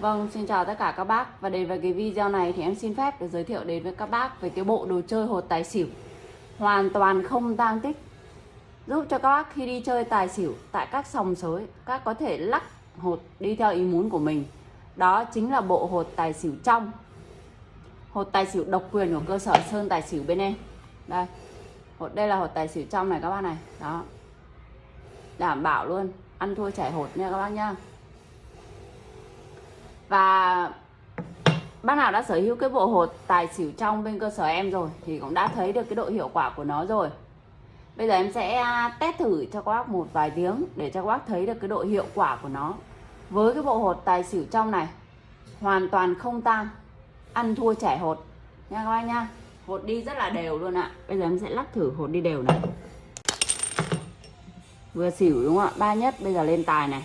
Vâng, xin chào tất cả các bác. Và đến với cái video này thì em xin phép được giới thiệu đến với các bác về cái bộ đồ chơi hột tài xỉu. Hoàn toàn không tang tích. Giúp cho các bác khi đi chơi tài xỉu tại các sòng sới Các có thể lắc hột đi theo ý muốn của mình. Đó chính là bộ hột tài xỉu trong. Hột tài xỉu độc quyền của cơ sở Sơn Tài xỉu bên em. Đây. Hột Đây là hột tài xỉu trong này các bác này. Đó. Đảm bảo luôn. Ăn thua chảy hột nha các bác nha và bác nào đã sở hữu cái bộ hột tài xỉu trong bên cơ sở em rồi thì cũng đã thấy được cái độ hiệu quả của nó rồi. Bây giờ em sẽ à, test thử cho các bác một vài tiếng để cho các bác thấy được cái độ hiệu quả của nó. Với cái bộ hột tài xỉu trong này, hoàn toàn không tan ăn thua trẻ hột. Nha các bác nha. Hột đi rất là đều luôn ạ. Bây giờ em sẽ lắc thử hột đi đều này. Vừa xỉu đúng không ạ? Ba nhất, bây giờ lên tài này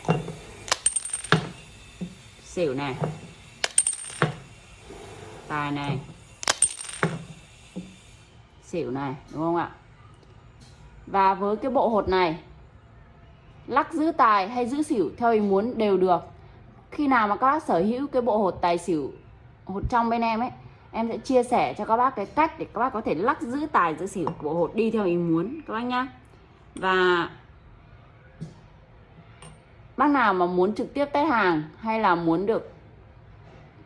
xỉu này tài này xỉu này đúng không ạ? Và với cái bộ hột này, lắc giữ tài hay giữ xỉu theo ý muốn đều được. Khi nào mà các bác sở hữu cái bộ hột tài xỉu, hột trong bên em ấy, em sẽ chia sẻ cho các bác cái cách để các bác có thể lắc giữ tài giữ xỉu bộ hột đi theo ý muốn, các bác nhá. Và bác nào mà muốn trực tiếp test hàng hay là muốn được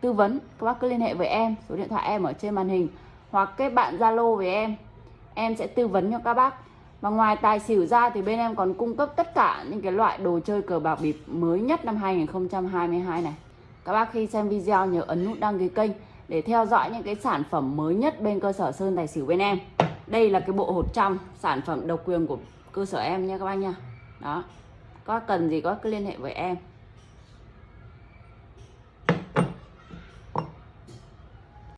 tư vấn, các bác cứ liên hệ với em, số điện thoại em ở trên màn hình, hoặc kết bạn zalo với em. Em sẽ tư vấn cho các bác. Và ngoài tài xỉu ra thì bên em còn cung cấp tất cả những cái loại đồ chơi cờ bạc bịp mới nhất năm 2022 này. Các bác khi xem video nhớ ấn nút đăng ký kênh để theo dõi những cái sản phẩm mới nhất bên cơ sở Sơn Tài Xỉu bên em. Đây là cái bộ hột trong sản phẩm độc quyền của cơ sở em nha các bác nha. Đó có cần gì có cứ liên hệ với em.